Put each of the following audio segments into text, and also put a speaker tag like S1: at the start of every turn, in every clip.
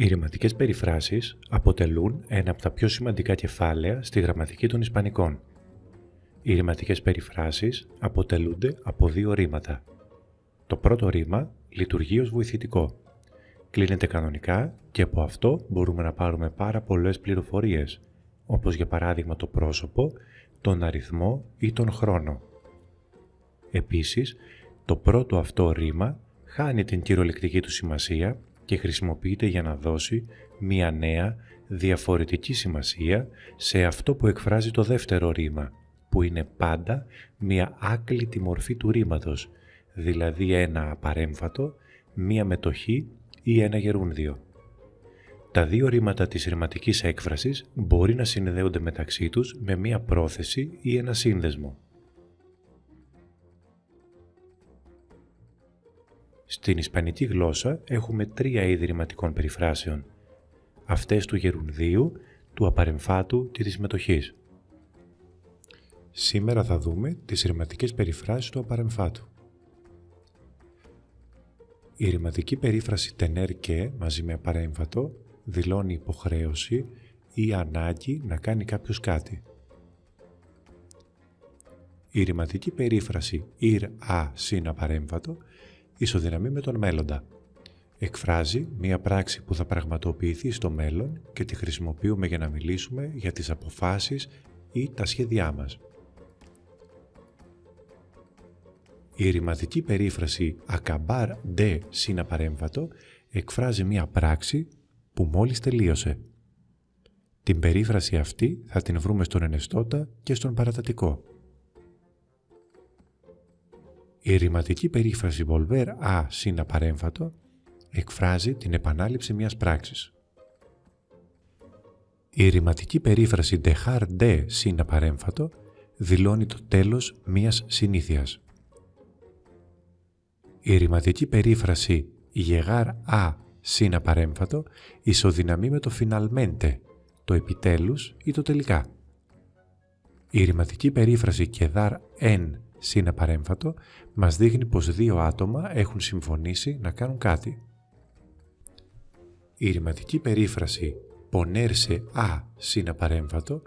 S1: Οι ρηματικές περιφράσεις αποτελούν ένα από τα πιο σημαντικά κεφάλαια στη γραμματική των Ισπανικών. Οι ρηματικές περιφράσεις αποτελούνται από δύο ρήματα. Το πρώτο ρήμα λειτουργεί ως βοηθητικό. Κλείνεται κανονικά και από αυτό μπορούμε να πάρουμε πάρα πολλές πληροφορίες, όπως για παράδειγμα το πρόσωπο, τον αριθμό ή τον χρόνο. Επίσης, το πρώτο αυτό ρήμα χάνει την κυριολεκτική του σημασία και χρησιμοποιείται για να δώσει μία νέα, διαφορετική σημασία σε αυτό που εκφράζει το δεύτερο ρήμα, που είναι πάντα μία άκλητη μορφή του ρήματος, δηλαδή ένα απαρέμφατο, μία μετοχή ή ένα γερούνδιο. Τα δύο ρήματα της ρηματικής έκφρασης μπορεί να συνδέονται μεταξύ τους με μία πρόθεση ή ένα σύνδεσμο. Στην ισπανική γλώσσα έχουμε τρία είδη ρηματικών περιφράσεων. Αυτές του γερουνδίου, του απαρεμφάτου και της μετοχής. Σήμερα θα δούμε τις ρηματικές περιφράσεις του απαρεμφάτου. Η ρηματική περίφραση τενέρ και μαζί με απαρέμφατο δηλώνει υποχρέωση ή ανάγκη να κάνει κάποιος κάτι. Η ρηματική περίφραση «ηρ α» συν απαρέμφατο ισοδυναμεί με τον μέλλοντα. Εκφράζει μία πράξη που θα πραγματοποιηθεί στο μέλλον και τη χρησιμοποιούμε για να μιλήσουμε για τις αποφάσεις ή τα σχέδιά μας. Η ρηματική περίφραση «ακαμπάρ ντε» συν απαρέμβατο εκφράζει μία πράξη που μόλις τελείωσε. Την περίφραση αυτή θα την βρούμε στον ενεστώτα και στον παρατατικό. Η ρηματική περίφραση volver a συν απαρέμφατο εκφράζει την επανάληψη μιας πράξης. Η ρηματική περίφραση dejar de συν απαρέμφατο δηλώνει το τέλος μιας συνήθειας. Η ρηματική περίφραση llegar a συν απαρέμφατο ισοδυναμεί με το finalmente, το επιτέλους ή το τελικά. Η ρηματική περίφραση quedar en συν απαρέμφατο μας δείχνει πως δύο άτομα έχουν συμφωνήσει να κάνουν κάτι. Η ρηματική περίφραση «πονέρσε α» συν απαρέμφατο,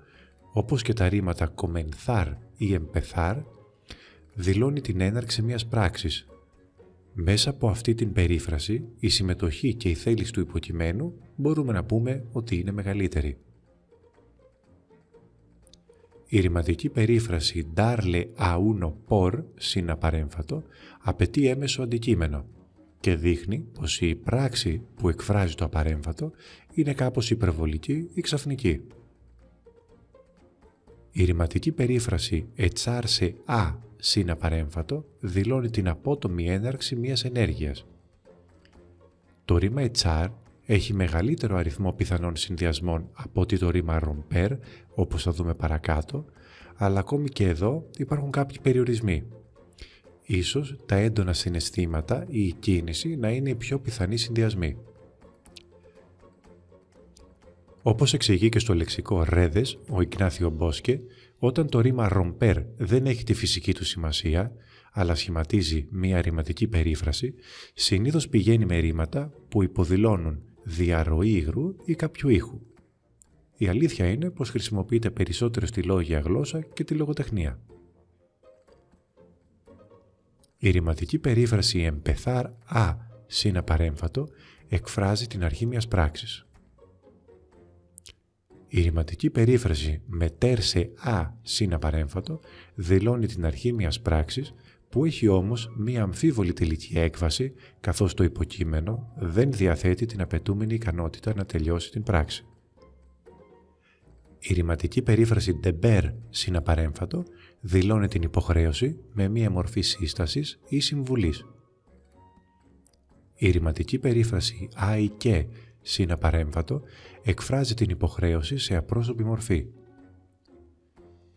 S1: όπως και τα ρήματα «κομενθάρ» ή «εμπεθάρ», δηλώνει την έναρξη μιας πράξης. Μέσα από αυτή την περίφραση, η συμμετοχή και η θέληση του υποκειμένου μπορούμε να πούμε ότι είναι μεγαλύτερη. Η ρηματική περίφραση «darle a uno por» συναπαρέμφατο απαιτεί έμεσο αντικείμενο και δείχνει πως η πράξη που εκφράζει το απαρέμφατο είναι κάπως υπερβολική ή ξαφνική. Η ρηματική περίφραση «ετσάρσε α» συναπαρέμφατο δηλώνει την απότομη έναρξη μιας ενέργειας. Το ρήμα «ετσάρ» έχει μεγαλύτερο αριθμό πιθανών συνδυασμών από ότι το ρήμα «ρομπέρ», όπως θα δούμε παρακάτω, αλλά ακόμη και εδώ υπάρχουν κάποιοι περιορισμοί. Ίσως τα έντονα συναισθήματα ή η κίνηση να είναι οι πιο πιθανοί συνδυασμοί. Όπως εξηγεί και στο λεξικό «ρέδες» ο Ιγνάθιο Μπόσκε, όταν το ρήμα «ρομπέρ» δεν έχει τη φυσική του σημασία, αλλά σχηματίζει μία ρηματική περίφραση, συνήθως πηγαίνει με ρήματα που υποδηλώνουν διαρροή υγρού ή κάποιου ήχου. Η αλήθεια είναι πως χρησιμοποιείται περισσότερο στη λόγια γλώσσα και τη λογοτεχνία. Η ρηματική περίφραση «εμπεθάρ α» συν απαρέμφατο εκφράζει την αρχή μιας πράξης. Η ρηματική περίφραση «μετέρσε α» συν απαρέμφατο δηλώνει την αρχή μιας πράξης που έχει όμως μία αμφίβολη τελική έκβαση καθώς το υποκείμενο δεν διαθέτει την απαιτούμενη ικανότητα να τελειώσει την πράξη. Η ρηματική περίφραση «deber» συναπαρέμφατο δηλώνει την υποχρέωση με μία μορφή σύστασης ή συμβουλής. Η ρηματική περίφραση «ai και» συναπαρέμφατο εκφράζει την υποχρέωση σε απρόσωπη μορφή.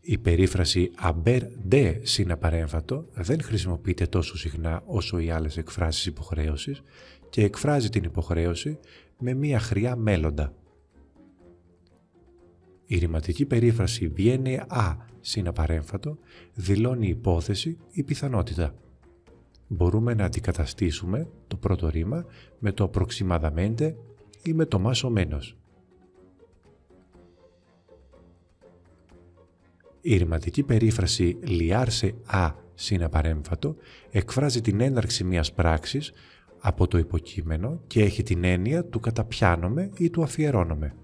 S1: Η περίφραση «aber de» συναπαρέμφατο δεν χρησιμοποιείται τόσο συχνά όσο οι άλλες εκφράσεις υποχρέωσης και εκφράζει την υποχρέωση με μία χρειά μέλλοντα. Η ρηματική περίφραση «viene a» συναπαρέμφατο δηλώνει υπόθεση ή πιθανότητα. Μπορούμε να αντικαταστήσουμε το πρώτο ρήμα με το «aproximadamente» ή με το μάσο μένος. Η ρηματική περίφραση «λιάρσε α» συναπαρέμφατο εκφράζει την έναρξη μιας πράξης από το υποκείμενο και έχει την έννοια του καταπιάνομαι ή του αφιερώνομαι.